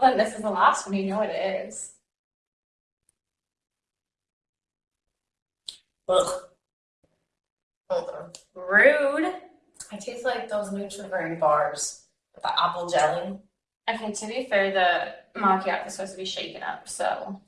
Then this is the last one, you know what it is. Ugh. Rude. I taste like those Nutri-Grain bars with the apple jelly. Okay, to be fair, the macchiato is supposed to be shaken up, so